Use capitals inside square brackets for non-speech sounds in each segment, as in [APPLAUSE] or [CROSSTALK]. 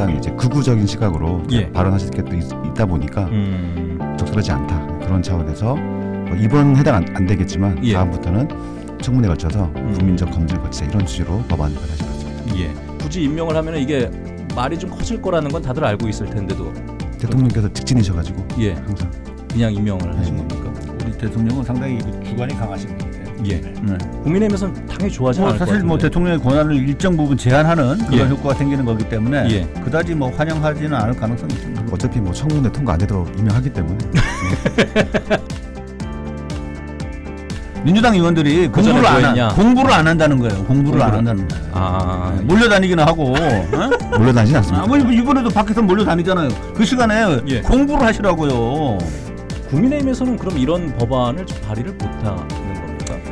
상당히 이제 극우적인 시각으로 예. 발언하실 게 또 있다 보니까 음. 적절하지 않다 그런 차원에서 뭐 이번 해당 안, 안 되겠지만 예. 다음부터는 청문회 걸쳐서 음. 국민적 검증을 거치자 이런 취지로 법안을 같습니다. 예. 굳이 임명을 하면 이게 말이 좀 커질 거라는 건 다들 알고 있을 텐데도 대통령께서 직진이셔가지고 예 항상 그냥 임명을 하신 네. 겁니까? 우리 대통령은 상당히 그 주관이 강하신 분이에요. 예. 네. 국민의힘에서는 당연히 좋아하지 뭐 않을 것 사실 같은데. 뭐 대통령의 권한을 일정 부분 제한하는 그런 예. 효과가 생기는 거기 때문에 예. 그다지 뭐 환영하지는 않을 가능성이 있습니다. 어차피 뭐 청문회 통과 안 되도록 임명하기 때문에 [LAUGHS] 민주당 의원들이 그 공부를 안? 한, 공부를 안 한다는 거예요. 공부를 안 공부를- 한다는 거예요. 아 네, 몰려다니기는 하고 어? [LAUGHS] 몰려다니진 않습니다. 아, 뭐 이번에도 밖에서 몰려다니잖아요. 그 시간에 예. 공부를 하시라고요. 국민의힘에서는 그럼 이런 법안을 좀 발의를 못 하는 겁니까?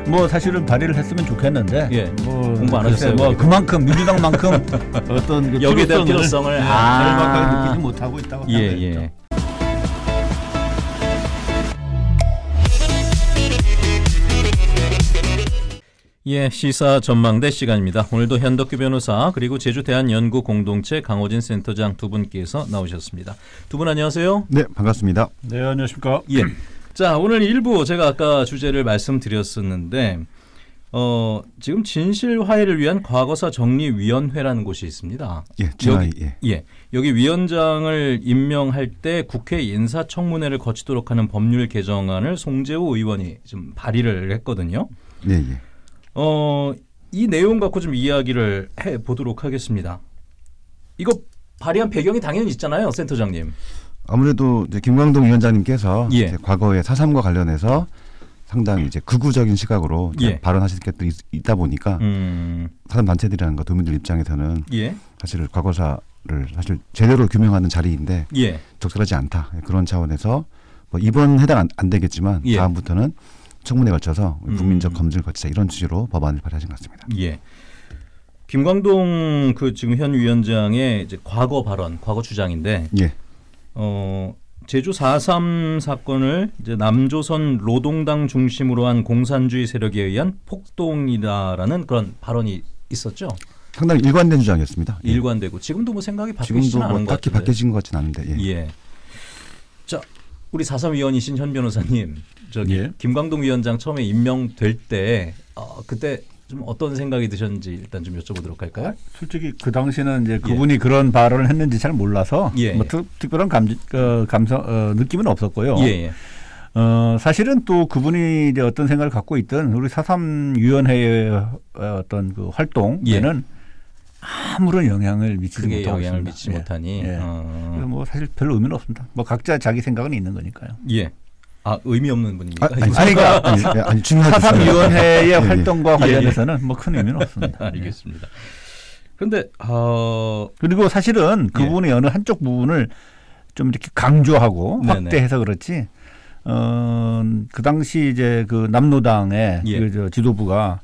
뭐 사실은 발의를 했으면 좋겠는데 예. 뭐 공부 안 하셨어요, 뭐? 그만큼 민주당만큼 [LAUGHS] 어떤 그 여기에 대한 필요성을, 예, 아. 절박하게 느끼지 못하고 있다고 예 생각해요. 예. 예, 시사 전망대 시간입니다. 오늘도 현덕규 변호사 그리고 제주 대한연구 공동체 강호진 센터장 두 분께서 나오셨습니다. 두 분 안녕하세요. 네 반갑습니다. 네 안녕하십니까. 예. [CLEARS THROAT] 자, 오늘 일부 제가 아까 주제를 말씀드렸었는데 어, 지금 진실 화해를 위한 과거사 정리 위원회라는 곳이 있습니다. 예, 진화이 예. 예. 여기 위원장을 임명할 때 국회 인사청문회를 거치도록 하는 법률 개정안을 송재호 의원이 좀 발의를 했거든요. 예, 예. 어, 이 내용 갖고 좀 이야기를 해 보도록 하겠습니다. 이거 발의한 배경이 당연히 있잖아요, 센터장님. 아무래도 이제 김광동 위원장님께서 예. 이제 과거의 사삼과 관련해서 상당히 이제 극우적인 시각으로 예. 발언하실 게 또 있다 보니까 음. 사람 단체들이라는 도민들 입장에서는 예. 사실 과거사를 사실 제대로 규명하는 자리인데 예. 적절하지 않다 그런 차원에서 뭐 이번 해당 안, 안 되겠지만 예. 다음부터는 청문회 걸쳐서 음. 국민적 검증을 거치자 이런 취지로 법안을 발의하신 것 같습니다. 예. 김광동 그 지금 현 위원장의 이제 과거 발언, 과거 주장인데 예, 어 제주 4.3 사건을 이제 남조선 노동당 중심으로 한 공산주의 세력에 의한 폭동이다라는 그런 발언이 있었죠. 상당히 일관된 주장이었습니다. 예. 일관되고 지금도 뭐 생각이 바뀌지는 지금도 않은 뭐 것 같은데. 바뀌진 것 같지는 않은데 예. 예. 자, 우리 4.3 위원이신 현 변호사님, 저기 예. 김광동 위원장 처음에 임명될 때 어, 그때 좀 어떤 생각이 드셨는지 일단 좀 여쭤보도록 할까요? 솔직히 그 당시는 이제 그분이 그런 발언을 했는지 잘 몰라서 예, 뭐 예. 특, 특별한 감, 어, 감성 어, 느낌은 없었고요. 예, 예. 어, 사실은 또 그분이 이제 어떤 생각을 갖고 있든 우리 사삼 위원회의 어떤 그 활동에는 아무런 영향을 미치지 못하고 영향을 있습니다. 미치지 예. 못하니. 예. 어, 그래서 뭐 사실 별 의미는 없습니다. 뭐 각자 자기 생각은 있는 거니까요. 예. 아 의미 없는 분입니까? 아, 아니, 아니, 그러니까 아니, 예, 아니 중요하죠. 사삼 위원회의 예, 예. 활동과 예, 예. 관련해서는 뭐큰 의미는 없습니다. [LAUGHS] 알겠습니다. 그런데 어, 그리고 사실은 그분의 어느 한쪽 부분을 좀 이렇게 강조하고 네네. 확대해서 그렇지. 어, 그 당시 이제 그 남노당의 예. 그 저 지도부가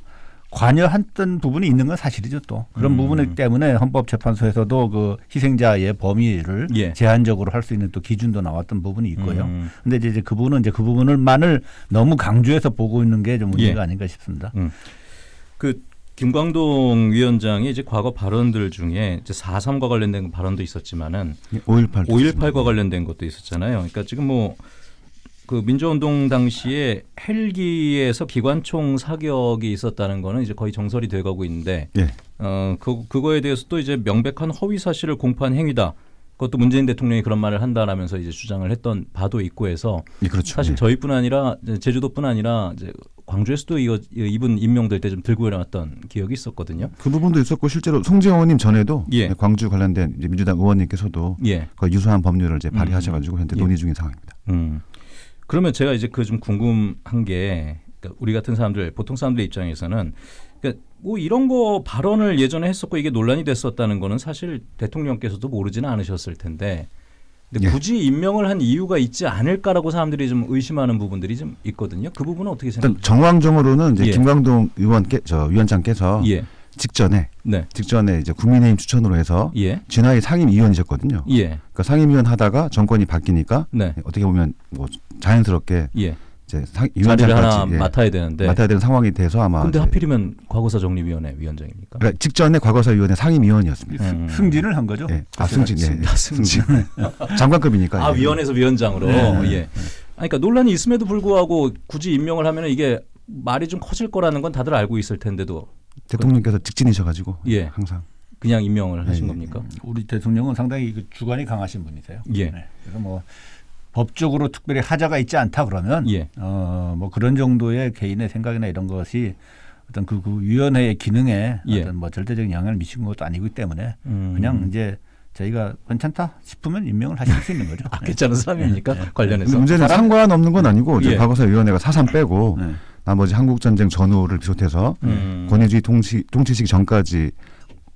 관여했던 부분이 있는 건 사실이죠 또 그런 음. 부분 때문에 헌법재판소에서도 그 희생자의 범위를 예. 제한적으로 할 수 있는 또 기준도 나왔던 부분이 있고요. 음, 근데 이제 그 부분은 이제 그 부분을만을 너무 강조해서 보고 있는 게 좀 문제가 예. 아닌가 싶습니다. 그 김광동 위원장이 이제 과거 발언들 중에 이제 4.3과 관련된 발언도 있었지만은 5.18 5.18과 관련된 것도 있었잖아요. 그러니까 지금 뭐 그 민주운동 당시에 헬기에서 기관총 사격이 있었다는 거는 이제 거의 정설이 돼가고 있는데 예. 어 그, 그거에 대해서 또 이제 명백한 허위 사실을 공표한 행위다. 그것도 문재인 대통령이 그런 말을 한다라면서 이제 주장을 했던 바도 있고 해서 예, 그렇죠. 사실 예. 저희뿐 아니라 제주도뿐 아니라 이제 광주에서도 이거 이분 임명될 때 좀 들고 일어났던 기억이 있었거든요. 그 부분도 있었고 실제로 송재호 의원님 전에도 예. 광주 관련된 민주당 의원님께서도 예. 거의 유사한 법률을 이제 발의하셔가지고 현재 예. 논의 중인 상황입니다. 음. 그러면 제가 이제 그 좀 궁금한 게 그러니까 우리 같은 사람들 보통 사람들 입장에서는 그러니까 뭐 이런 거 발언을 예전에 했었고 이게 논란이 됐었다는 거는 사실 대통령께서도 모르지는 않으셨을 텐데 근데 예. 굳이 임명을 한 이유가 있지 않을까라고 사람들이 좀 의심하는 부분들이 좀 있거든요. 그 부분은 어떻게 생각하세요? 정황적으로는 이제 예. 김광동 의원께 저 위원장께서 예. 직전에 네. 직전에 이제 국민의힘 추천으로 해서 예. 진화의 상임위원이셨거든요. 예. 그러니까 상임위원 하다가 정권이 바뀌니까 네. 어떻게 보면 뭐 자연스럽게 예. 이제 상, 자리를 하나 위원장까지 예, 맡아야 되는데. 맡아야 되는 상황이 돼서 아마 근데 하필이면 과거사 정리위원회 위원장입니까? 그러니까 직전에 과거사위원회 상임위원이었습니다. 음. 승진을 한 거죠. 예. 아, 승진, 예. 아, 승진. [LAUGHS] 장관급이니까. 아 예. 위원회에서 위원장으로 네. 예. 아니, 그러니까 논란이 있음에도 불구하고 굳이 임명을 하면 이게 말이 좀 커질 거라는 건 다들 알고 있을 텐데도 대통령께서 직진이셔가지고 예. 항상 그냥 임명을 하신 예, 겁니까? 우리 대통령은 상당히 그 주관이 강하신 분이세요. 예. 네. 그래서 뭐 법적으로 특별히 하자가 있지 않다 그러면 예. 어 뭐 그런 정도의 개인의 생각이나 이런 것이 어떤 그, 그 위원회의 기능에 예. 어떤 뭐 절대적인 영향을 미친 것도 아니기 때문에 음. 그냥 이제 저희가 괜찮다 싶으면 임명을 하실 수 있는 거죠. 아, 네. 괜찮은 사람입니까? 근데 관련해서. 문제는 상관없는 건 아니고 이제 예. 과거사위원회가 사상 빼고 네. 나머지 한국전쟁 전후를 비롯해서 음. 권위주의 통치 통치시기 전까지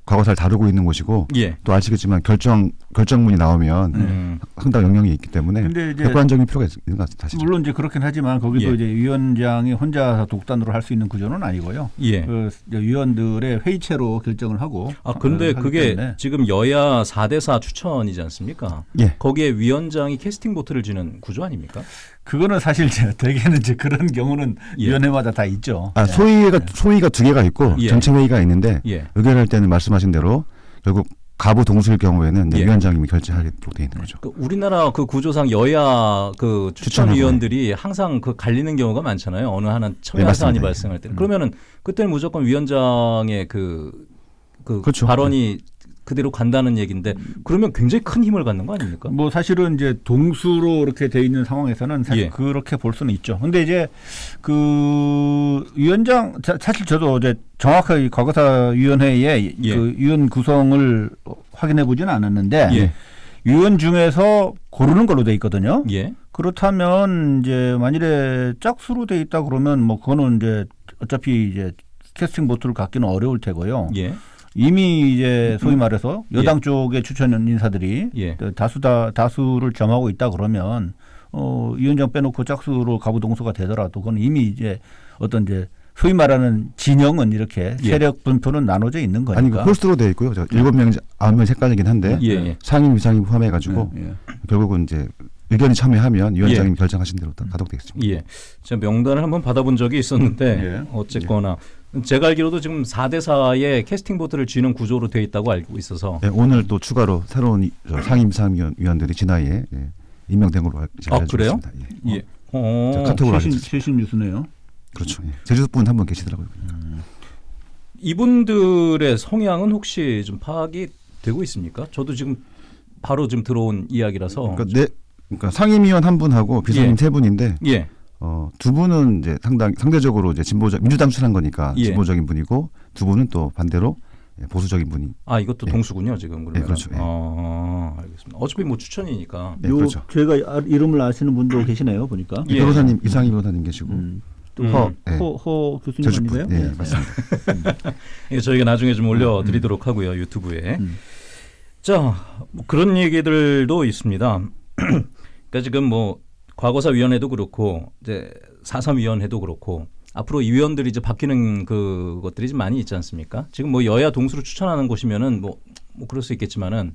과거사를 다루고 있는 곳이고 예. 또 아시겠지만 결정 결정문이 나오면 음. 상당 영향이 있기 때문에 근데 이제 객관적인 필요가 있- 있는 것 같아요. 사실. 물론 이제 그렇긴 하지만 거기도 예. 이제 위원장이 혼자 독단으로 할 수 있는 구조는 아니고요. 예. 그 위원들의 회의체로 결정을 하고 아 근데 그게 때문에 지금 여야 4대4 추천이지 않습니까? 예. 거기에 위원장이 캐스팅 보트를 지는 구조 아닙니까? 그거는 사실 이제 대개는 이제 그런 경우는 예. 위원회마다 다 있죠. 아 네. 소위가 소위가 두 개가 있고 예. 전체 회의가 있는데 예. 의결할 때는 말씀하신 대로 결국 가부 동수일 경우에는 예. 위원장님이 결재하도록 돼 있는 거죠. 그 우리나라 그 구조상 여야 그 추천 추천하고, 위원들이 항상 그 갈리는 경우가 많잖아요. 어느 하나 첨예한. 사안이 예. 발생할 때는. 음. 그러면은 그때는 무조건 위원장의 그, 그 그렇죠. 발언이 그대로 간다는 얘기인데 그러면 굉장히 큰 힘을 갖는 거 아닙니까? 뭐 사실은 이제 동수로 이렇게 돼 있는 상황에서는 사실 예. 그렇게 볼 수는 있죠. 근데 이제 그 위원장 자- 사실 저도 어제 정확하게 과거사 위원회의 예. 그 위원 구성을 확인해 보지는 않았는데 예. 위원 중에서 고르는 걸로 돼 있거든요. 예. 그렇다면 이제 만일에 짝수로 돼 있다 그러면 뭐 그거는 이제 어차피 이제 캐스팅 보트를 갖기는 어려울 테고요. 예. 이미 이제 소위 말해서 여당 쪽의 추천 인사들이 예. 다수다 다수를 점하고 있다 그러면 어 위원장 빼놓고 짝수로 가부동수가 되더라도 그건 이미 이제 어떤 이제 소위 말하는 진영은 이렇게 예. 세력 분포는 나눠져 있는 거니까. 아니 그 홀수로 돼 있고요. 저 일곱 명 아홉 명 색깔이긴 한데 예. 예. 상임 위상임 포함해 가지고 예, 예. 결국은 이제 의견이 첨예하면 위원장님이 결정하신 대로 다 가독되겠습니다. 예. 제가 명단을 한번 받아본 적이 있었는데 예. 어쨌거나 제가 알기로도 지금 4대 4의 캐스팅 보트를 쥐는 구조로 돼 있다고 알고 있어서 예, 오늘 또 추가로 새로운 이- 저 상임 위상위원들이 진화에 예, 임명된 걸로 알- 제가 아, 알려지고 그래요? 있습니다. 예. 예. 어. 자, 카톡으로 최신 뉴스네요. 그렇죠. 예. 제주도 분 한 분 계시더라고요. 이분들의 성향은 혹시 좀 파악이 되고 있습니까? 저도 지금 바로 지금 들어온 이야기라서 그러니까 네, 그러니까 상임위원 한 분하고 비서님 예. 세 분인데 예. 어, 두 분은 이제 상당 상대적으로 이제 진보적 민주당 출한 거니까 예. 진보적인 분이고 두 분은 또 반대로 예, 보수적인 분이 아 이것도 예. 동수군요 지금 그러면. 예, 그렇죠. 예. 아, 알겠습니다. 어차피 뭐 추천이니까. 네, 그렇죠. 제가 아- 이름을 아시는 분도 계시네요 보니까. 예. 변호사님 이상희 변호사님 계시고 음. 음. 허, 예, 허, 허 교수님 아닌가요? 예, 맞습니다. 이거 [LAUGHS] 저희가 나중에 좀 올려드리도록 하고요 유튜브에. 음. 자, 뭐 그런 얘기들도 있습니다. [CLEARS THROAT] 그러니까 지금 뭐 과거사 위원회도 그렇고 이제 사삼 위원회도 그렇고 앞으로 이 위원들이 이제 바뀌는 그 것들이 좀 많이 있지 않습니까? 지금 뭐 여야 동수로 추천하는 곳이면은 뭐, 뭐 그럴 수 있겠지만은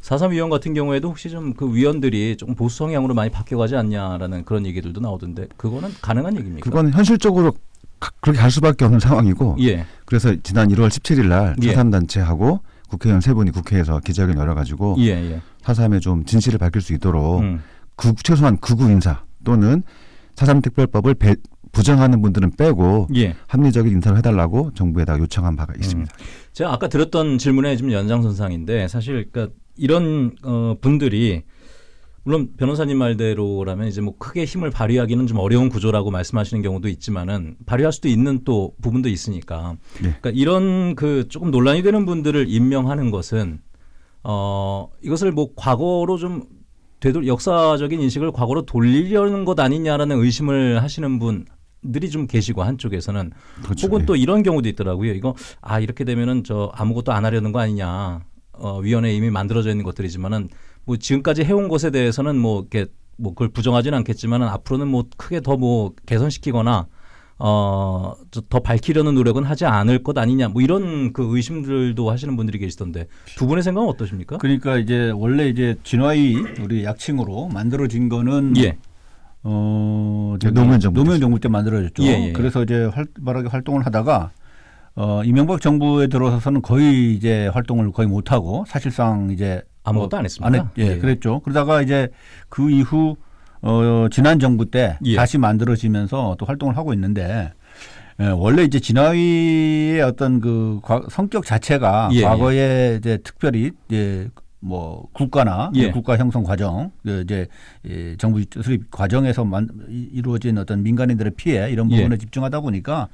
사삼 위원 같은 경우에도 혹시 좀 그 위원들이 조금 보수 성향으로 많이 바뀌어가지 않냐라는 그런 얘기들도 나오던데 그거는 가능한 얘기입니까? 그건 현실적으로 가- 그렇게 갈 수밖에 없는 상황이고 예, 그래서 지난 1월 17일 날 예. 사삼 단체하고 국회의원 세 분이 국회에서 기자회견 열어가지고 예, 예. 사삼에 좀 진실을 밝힐 수 있도록 음. 그 최소한 극우 인사 또는 사삼 특별법을 배- 부정하는 분들은 빼고 예. 합리적인 인사를 해달라고 정부에다가 요청한 바가 있습니다. 제가 아까 들었던 질문의 좀 연장선상인데 사실 그러니까 이런 어, 분들이 물론 변호사님 말대로라면 이제 뭐 크게 힘을 발휘하기는 좀 어려운 구조라고 말씀하시는 경우도 있지만은 발휘할 수도 있는 또 부분도 있으니까 네. 그러니까 이런 그 조금 논란이 되는 분들을 임명하는 것은 어 이것을 뭐 과거로 좀 되돌 역사적인 인식을 과거로 돌리려는 것 아니냐라는 의심을 하시는 분 들이 좀 계시고 한쪽에서는 그렇죠. 혹은 예. 또 이런 경우도 있더라고요. 이거 아 이렇게 되면은 저 아무것도 안 하려는 거 아니냐. 어, 위원회 이미 만들어져 있는 것들이지만은 뭐 지금까지 해온 것에 대해서는 뭐 이렇게 뭐 그걸 부정하지는 않겠지만은 앞으로는 뭐 크게 더 뭐 개선시키거나 어, 저더 밝히려는 노력은 하지 않을 것 아니냐. 뭐 이런 그 의심들도 하시는 분들이 계시던데 두 분의 생각은 어떠십니까? 그러니까 이제 원래 이제 진화위 우리 약칭으로 만들어진 거는 예. 어 저기 노무현 정부 노무현. 정부 때 만들어졌죠. 예, 예, 예. 그래서 이제 활발하게 활동을 하다가 어 이명박 정부에 들어서서는 거의 이제 활동을 거의 못 하고 사실상 이제 아무것도 어, 안 했습니다. 안 했, 예, 예. 그랬죠. 그러다가 이제 그 이후 어 지난 정부 때 예. 다시 만들어지면서 또 활동을 하고 있는데 예, 원래 이제 진화위의 어떤 그 과- 성격 자체가 예, 과거에 이제 특별히 이제 뭐 국가나 예. 국가 형성 과정 그 이제 이 정부 수립 과정에서 만, 이- 이루어진 어떤 민간인들의 피해 이런 예. 부분에 집중하다 보니까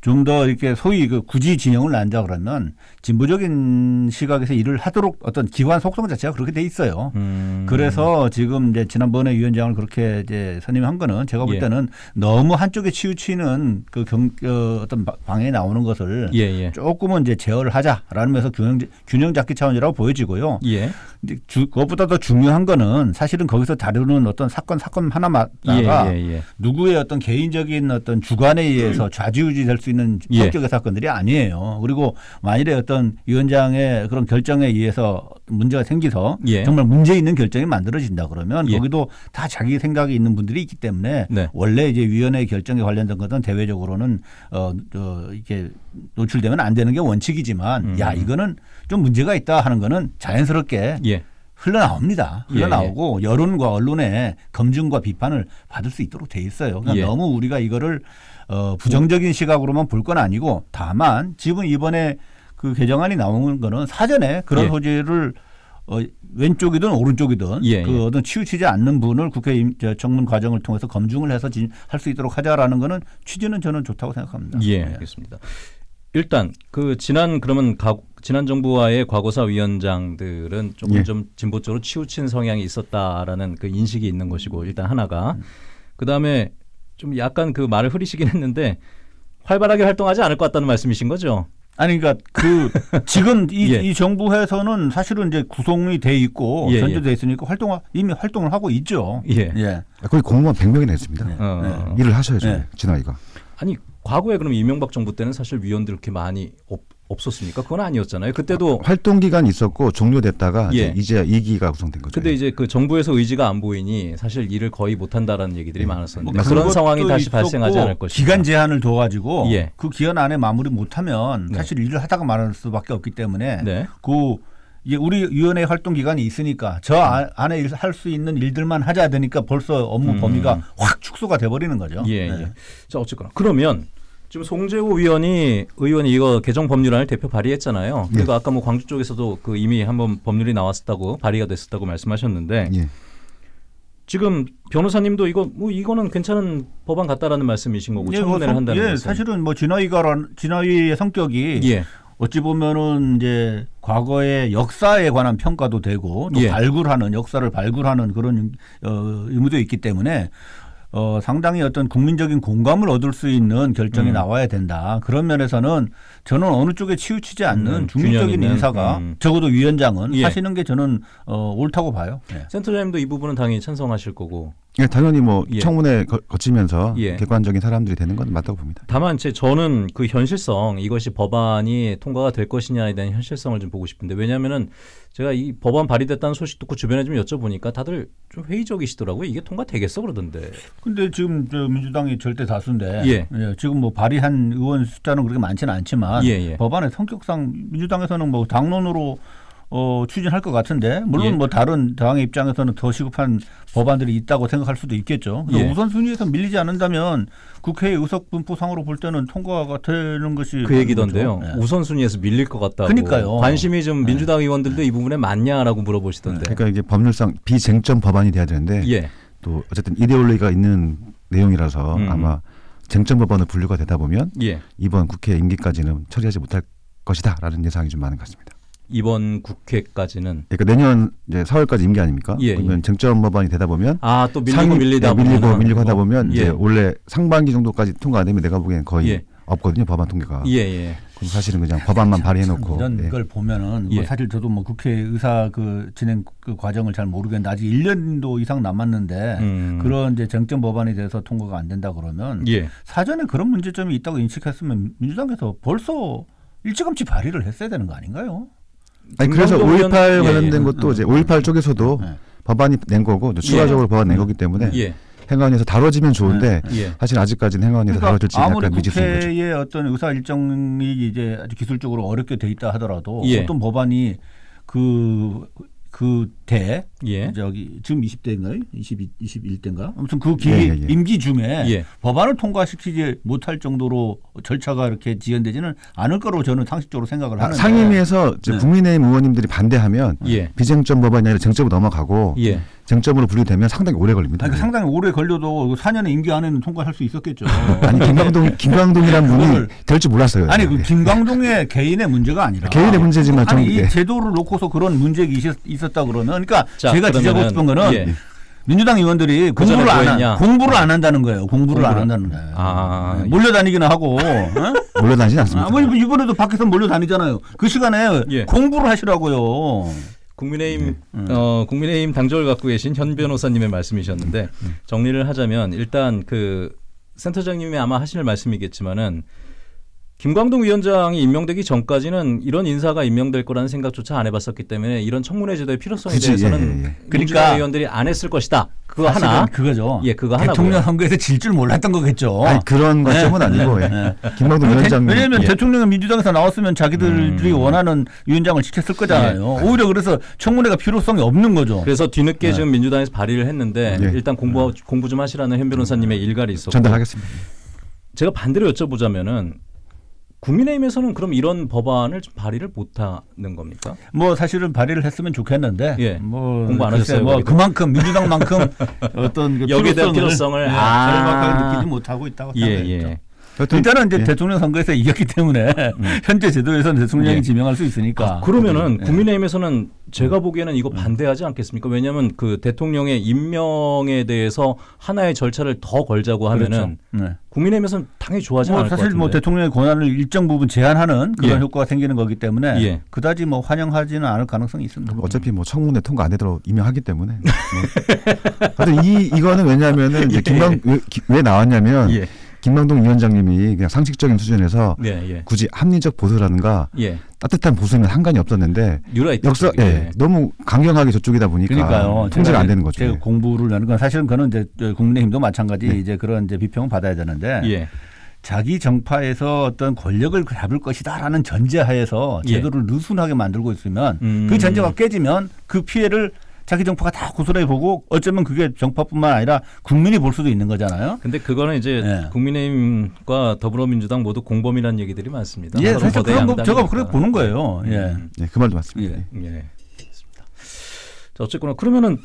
좀 더 이렇게 소위 그 굳이 진영을 난다 그러면 진보적인 시각에서 일을 하도록 어떤 기관 속성 자체가 그렇게 돼 있어요. 음. 그래서 지금 이제 지난번에 위원장을 그렇게 이제 선임한 거는 제가 볼 예. 때는 너무 한쪽에 치우치는 그 경, 어, 어떤 바- 방향이 나오는 것을 예, 예. 조금은 이제 제어를 하자라는 면에서 균형, 균형 잡기 차원이라고 보여지고요. 예. 근데 주, 그것보다 더 중요한 거는 사실은 거기서 다루는 어떤 사건 사건 하나마다가 예, 예, 예. 누구의 어떤 개인적인 어떤 주관에 의해서 좌지우지 될 수 있는 예. 성격의 사건들이 아니에요. 그리고 만일에 어떤 위원장의 그런 결정에 의해서 문제가 생기서 예. 정말 문제 있는 결정이 만들어진다 그러면 예. 거기도 다 자기 생각이 있는 분들이 있기 때문에 네. 원래 이제 위원회 결정에 관련된 것은 대외적으로는 어, 어 이렇게 노출되면 안 되는 게 원칙이지만 음. 야 이거는 좀 문제가 있다 하는 거는 자연스럽게 예. 흘러나옵니다. 예, 흘러나오고 여론과 언론의 검증과 비판을 받을 수 있도록 돼 있어요. 그러니까 예. 너무 우리가 이거를 어, 부정적인 시각으로만 볼 건 아니고 다만 지금 이번에 그 개정안이 나오는 거는 사전에 그런 예. 소지를 어, 왼쪽이든 오른쪽이든 예, 그 예. 어떤 치우치지 않는 분을 국회 임- 저 청문 과정을 통해서 검증을 해서 할 수 있도록 하자라는 거는 취지는 저는 좋다고 생각합니다. 예, 네. 알겠습니다. 일단 그 지난 그러면 가, 지난 정부와의 과거사 위원장들은 조금 예. 좀 진보 쪽으로 치우친 성향이 있었다라는 그 인식이 있는 것이고 일단 하나가 그 다음에 좀 약간 그 말을 흐리시긴 했는데 활발하게 활동하지 않을 것 같다는 말씀이신 거죠? 아니 그러니까 그 [LAUGHS] 지금 이, 예. 이 정부에서는 사실은 이제 구성이 돼 있고 예, 전제돼 있으니까 활동 이미 활동을 하고 있죠. 예. 예. 거의 공무원 100명이나 했습니다. 어. 일을 하셔야죠. 네. 진화이가. 아니 과거에 그럼 이명박 정부 때는 사실 위원들 이렇게 많이 없, 없었습니까? 그건 아니었잖아요. 그때도 활동 기간 있었고 종료됐다가 예. 이제 이제 2기가 구성된 거죠. 근데 이제 그 정부에서 의지가 안 보이니 사실 일을 거의 못 한다라는 얘기들이 많았었는데 뭐 그런 상황이 다시 발생하지 않을 것이다. 기간 제한을 둬 가지고 예. 그 기간 안에 마무리 못 하면 네. 사실 일을 하다가 말할 수밖에 없기 때문에 네. 그 이게 우리 위원회 활동 기간이 있으니까 저 아- 안에 할 수 있는 일들만 하자 되니까 벌써 업무 음. 범위가 확 축소가 돼버리는 거죠. 예, 네. 예. 자, 어쨌거나. 그러면 지금 송재호 의원이 의원이 이거 개정 법률안을 대표 발의했잖아요. 그리고 아까 뭐 광주 쪽에서도 그 이미 한번 법률이 나왔었다고 발의가 됐었다고 말씀하셨는데 예. 지금 변호사님도 이거 뭐 이거는 괜찮은 법안 같다라는 말씀이신 거고 예, 청문회를 뭐 성- 한다는 예, 것은. 사실은 뭐 진화위가 진화위의 성격이 예. 어찌 보면은 이제 과거의 역사에 관한 평가도 되고 또 예. 발굴하는 역사를 발굴하는 그런 어, 의무도 있기 때문에 어, 상당히 어떤 국민적인 공감을 얻을 수 있는 결정이 음. 나와야 된다. 그런 면에서는 저는 어느 쪽에 치우치지 않는 음, 중립적인 인사가 음. 적어도 위원장은 예. 하시는 게 저는 어, 옳다고 봐요. 예. 센터장님도 이 부분은 당연히 찬성하실 거고. 예, 당연히 뭐 예. 청문회 거, 거치면서 예. 객관적인 사람들이 되는 건 맞다고 봅니다. 다만 제 저는 그 현실성 이것이 법안이 통과가 될 것이냐에 대한 현실성을 좀 보고 싶은데 왜냐하면은 제가 이 법안 발의됐다는 소식 듣고 주변에 좀 여쭤보니까 다들 좀 회의적이시더라고요. 이게 통과되겠어 그러던데. 근데 지금 저 민주당이 절대 다수인데 예. 지금 뭐 발의한 의원 숫자는 그렇게 많지는 않지만 예, 예. 법안의 성격상 민주당에서는 뭐 당론으로 어, 추진할 것 같은데 물론 예. 뭐 다른 당의 입장에서는 더 시급한 법안들이 있다고 생각할 수도 있겠죠. 예. 우선 순위에서 밀리지 않는다면 국회 의석 분포상으로 볼 때는 통과가 되는 것이 그 얘기던데요. 거죠. 예. 우선 순위에서 밀릴 것 같다고. 그러니까요. 관심이 좀 민주당 의원들도 이 부분에 많냐라고 물어보시던데. 그러니까 이게 법률상 비쟁점 법안이 돼야 되는데 예. 또 어쨌든 이데올로기가 있는 내용이라서 음. 아마 쟁점 법안으로 분류가 되다 보면 예. 이번 국회 임기까지는 처리하지 못할 것이다라는 예상이 좀 많은 것 같습니다. 이번 국회까지는 그러니까 내년 이제 4월까지 임기 아닙니까? 예, 그러면 예. 쟁점 법안이 되다 보면 아 또 밀리고 상위- 밀리다 예, 밀리고 보면은 밀리고 하다 뭐, 보면 예. 이제 원래 상반기 정도까지 통과 안 되면 내가 보기엔 거의 예. 없거든요 법안 통과가. 예, 예. 그럼 사실은 그냥 법안만 발의해놓고 이런 예. 걸 보면은 예. 뭐 사실 저도 뭐 국회 의사 그 진행 그 과정을 잘 모르겠는데 아직 1년도 이상 남았는데 음. 그런 이제 쟁점 법안에 대해서 통과가 안 된다 그러면 예. 사전에 그런 문제점이 있다고 인식했으면 민주당에서 벌써 일찌감치 발의를 했어야 되는 거 아닌가요? 아니 그래서 김광도 5.18 의원- 예, 관련된 예. 것도 이제 5.18 쪽에서도 네. 법안이 낸 거고 또 추가적으로 법안 낸 거기 때문에 예. 행안위에서 다뤄지면 좋은데 예. 사실 아직까지는 행안위에서 다뤄질지 그러니까 아무리 약간 미지수인 거죠. 국회의 어떤 의사 일정이 이제 아주 기술적으로 어렵게 돼 있다 하더라도 예. 어떤 법안이 그 그대 예. 저기 지금 20대인가요? 22, 21대인가? 아무튼 그 기, 예, 예, 예. 임기 중에 예. 법안을 통과시키지 못할 정도로 절차가 이렇게 지연되지는 않을 거로 저는 상식적으로 생각을 하는데 상임위에서 네. 국민의힘 의원님들이 반대하면 예. 비쟁점 법안이 아니라 쟁점으로 넘어가고 예. 쟁점으로 분류되면 상당히 오래 걸립니다. 아니, 그 상당히 오래 걸려도 4년의 임기 안에는 통과할 수 있었겠죠. [LAUGHS] 아니 김광동 김광동이란 분이 될 줄 몰랐어요. 아니 그 예. 김광동의 개인의 문제가 아니라 개인의 문제지만 아니 좀- 이 예. 제도를 놓고서 그런 문제가 있었, 있었다 그러면 그러니까 자, 제가 지적하고 싶은 거는 예. 민주당 의원들이 그 공부를 안? 한, 공부를 안 한다는 거예요. 공부를 안 공부를- 한다는 거예요. 아, 네, 몰려다니기는 하고 어? [LAUGHS] 몰려다니지 않습니다. 아, 뭐 이번에도 밖에서 몰려다니잖아요. 그 시간에 예. 공부를 하시라고요. 국민의힘 음. 어, 국민의힘 당적을 갖고 계신 현 변호사님의 말씀이셨는데 정리를 하자면 일단 그 센터장님이 아마 하실 말씀이겠지만은 김광동 위원장이 임명되기 전까지는 이런 인사가 임명될 거라는 생각조차 안 해봤었기 때문에 이런 청문회 제도의 필요성에 굳이, 대해서는 예, 예, 예. 민주당 그러니까 의원들이 안 했을 것이다. 그거 하나. 그거죠. 예, 그거 대통령 하나고요. 선거에서 질 줄 몰랐던 거겠죠. 아니 그런 네. 관점은 아니고 예. 네. 김광동 위원장님 왜냐하면 예. 대통령은 민주당에서 나왔으면 자기들이 음. 원하는 위원장을 지켰을 거잖아요. 오히려 그래서 청문회가 필요성이 없는 거죠. 그래서 뒤늦게 네. 지금 민주당에서 발의를 했는데 예. 일단 공부 공부 좀 하시라는 현 변호사님의 일갈이 있었고 전달하겠습니다. 제가 반대로 여쭤보자면은 국민의힘에서는 그럼 이런 법안을 좀 발의를 못하는 겁니까? 뭐 사실은 발의를 했으면 좋겠는데 예. 뭐 공부 안 하셨어요, 뭐 거기도? 그만큼 민주당만큼 [LAUGHS] 어떤 그 여기에 필요성을, 필요성을. 예, 아. 절박하게 느끼지 못하고 있다고 예, 생각했죠. 예. 여튼 일단은 이제 예. 대통령 선거에서 [LAUGHS] 이겼기 때문에 현재 제도에서는 대통령이 예. 지명할 수 있으니까. 그러면은 예. 국민의힘에서는 제가 보기에는 이거 반대하지 않겠습니까? 왜냐하면 그 대통령의 임명에 대해서 하나의 절차를 더 걸자고 하면은 그렇죠. 네. 국민의힘에서는 당연히 좋아하지 뭐 않을 것 사실 같은데. 뭐 대통령의 권한을 일정 부분 제한하는 그런 예. 효과가 생기는 거기 때문에 예. 그다지 뭐 환영하지는 않을 가능성이 있습니다. 어차피 뭐 청문회 통과 안 되도록 임명하기 때문에. [LAUGHS] 뭐. 하여튼 이 이거는 왜냐하면은 이제 예. 김광 왜, 기- 왜 나왔냐면 예, 김광동 위원장님이 그냥 상식적인 수준에서 예, 예, 굳이 합리적 보수라든가 예. 따뜻한 보수는 상관이 없었는데 역사 쪽에. 예, 너무 강경하게 저쪽이다 보니까 그러니까요. 통제가 제가 안 되는 거죠. 제가 예. 공부를 하는 건 사실은 그는 이제 국민의힘도 마찬가지 네. 이제 그런 이제 비평을 받아야 되는데 예. 자기 정파에서 어떤 권력을 잡을 것이다라는 전제하에서 예. 제도를 느슨하게 만들고 있으면 음. 그 전제가 깨지면 그 피해를 자기 정파가 다 고스란히 보고 어쩌면 그게 정파뿐만 아니라 국민이 볼 수도 있는 거잖아요. 근데 그거는 이제 예. 국민의힘과 더불어민주당 모두 공범이라는 얘기들이 많습니다. 예, 사실 그런 거 제가. 그렇게 보는 거예요. 예. 음. 예, 그 말도 맞습니다. 예. 예. 알겠습니다. 자, 어쨌거나 그러면은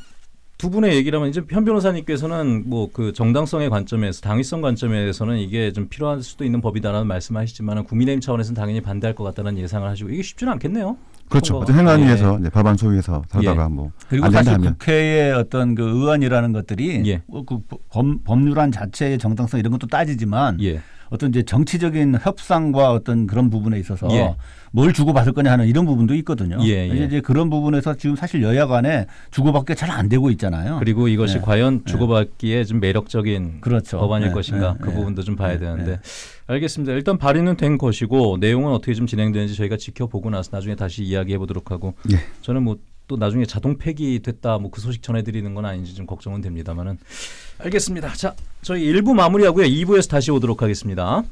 두 분의 얘기라면 이제 현 변호사님께서는 뭐 그 정당성의 관점에서 당위성 관점에서는 이게 좀 필요할 수도 있는 법이다라는 말씀하시지만은 국민의힘 차원에서는 당연히 반대할 것 같다는 예상을 하시고 이게 쉽지는 않겠네요. 그렇죠. 어떤 행안위에서 이제 법안 소위에서 살다가 뭐 그리고 안 사실 된다 하면 국회의 어떤 그 의안이라는 것들이 예. 어, 그 법, 법률안 자체의 정당성 이런 것도 따지지만 예. 어떤 이제 정치적인 협상과 어떤 그런 부분에 있어서 예. 뭘 주고받을 거냐 하는 이런 부분도 있거든요. 예, 예. 이제 그런 부분에서 지금 사실 여야 간에 주고받기가 잘안 되고 있잖아요. 그리고 이것이 예. 과연 주고받기에 좀 매력적인 그렇죠. 법안일 예, 것인가 예, 그 예. 부분도 좀 봐야 예, 되는데 예. 알겠습니다. 일단 발의는 된 것이고 내용은 어떻게 좀 진행되는지 저희가 지켜보고 나서 나중에 다시 이야기해 보도록 하고 예. 저는 뭐 또 나중에 자동 폐기됐다 뭐 그 소식 전해드리는 건 아닌지 좀 걱정은 됩니다만은 알겠습니다. 자 저희 1부 마무리하고요 2부에서 다시 오도록 하겠습니다.